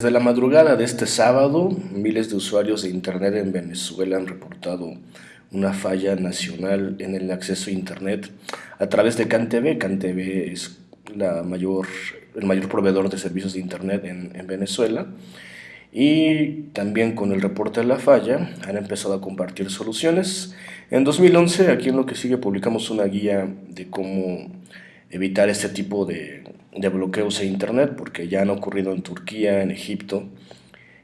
Desde la madrugada de este sábado, miles de usuarios de Internet en Venezuela han reportado una falla nacional en el acceso a Internet a través de CanTV. CanTV es la mayor, el mayor proveedor de servicios de Internet en, en Venezuela. Y también con el reporte de la falla han empezado a compartir soluciones. En 2011, aquí en lo que sigue, publicamos una guía de cómo evitar este tipo de, bloqueos a Internet, porque ya han ocurrido en Turquía, en Egipto.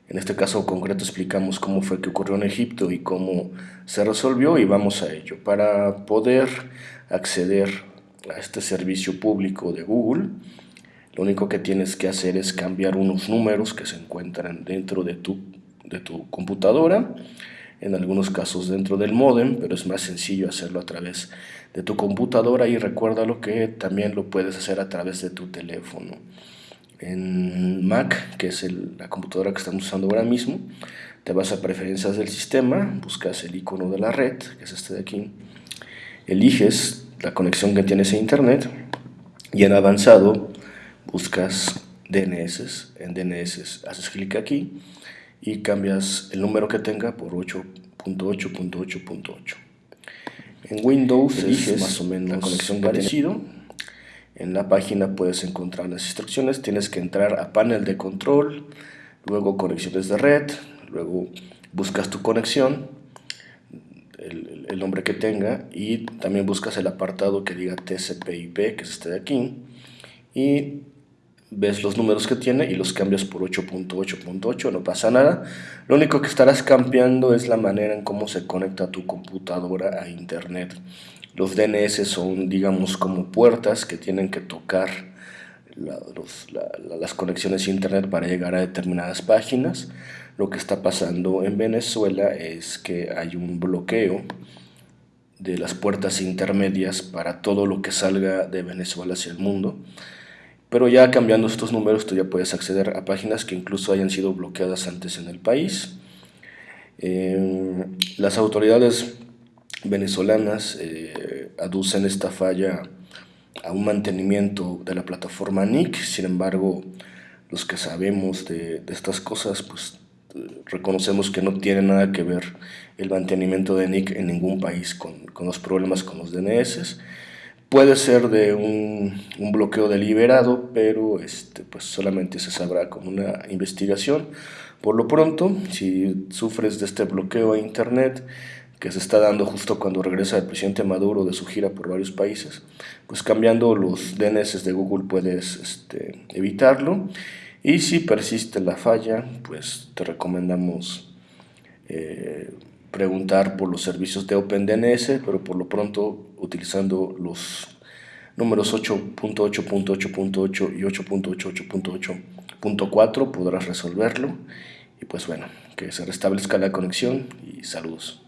En este caso concreto explicamos cómo fue que ocurrió en Egipto y cómo se resolvió y vamos a ello. Para poder acceder a este servicio público de Google, lo único que tienes que hacer es cambiar unos números que se encuentran dentro de tu, de tu computadora en algunos casos dentro del modem, pero es más sencillo hacerlo a través de tu computadora y recuérdalo que también lo puedes hacer a través de tu teléfono. En Mac, que es la computadora que estamos usando ahora mismo, te vas a preferencias del sistema, buscas el icono de la red, que es este de aquí, eliges la conexión que tienes a internet y en avanzado buscas DNS, en DNS haces clic aquí y cambias el número que tenga por 8.8.8.8. En Windows eliges más o menos la conexión parecido. En la página puedes encontrar las instrucciones. Tienes que entrar a panel de control, luego conexiones de red, luego buscas tu conexión, el, el nombre que tenga y también buscas el apartado que diga TCP/IP, que es este de aquí, y ves los números que tiene y los cambias por 8.8.8, no pasa nada. Lo único que estarás cambiando es la manera en cómo se conecta tu computadora a internet. Los DNS son, digamos, como puertas que tienen que tocar las conexiones a internet para llegar a determinadas páginas. Lo que está pasando en Venezuela es que hay un bloqueo de las puertas intermedias para todo lo que salga de Venezuela hacia el mundo. Pero ya cambiando estos números tú ya puedes acceder a páginas que incluso hayan sido bloqueadas antes en el país. Eh, las autoridades venezolanas eh, aducen esta falla a un mantenimiento de la plataforma NIC, sin embargo los que sabemos de, estas cosas pues reconocemos que no tiene nada que ver el mantenimiento de NIC en ningún país con, con los problemas con los DNS Puede ser de un, bloqueo deliberado, pero este, pues solamente se sabrá con una investigación. Por lo pronto, si sufres de este bloqueo a Internet, que se está dando justo cuando regresa el presidente Maduro de su gira por varios países, pues cambiando los DNS de Google puedes este, evitarlo. Y si persiste la falla, pues te recomendamos eh, preguntar por los servicios de OpenDNS, pero por lo pronto utilizando los números 8.8.8.8 y 8.88.8.4 podrás resolverlo. Y pues bueno, que se restablezca la conexión y saludos.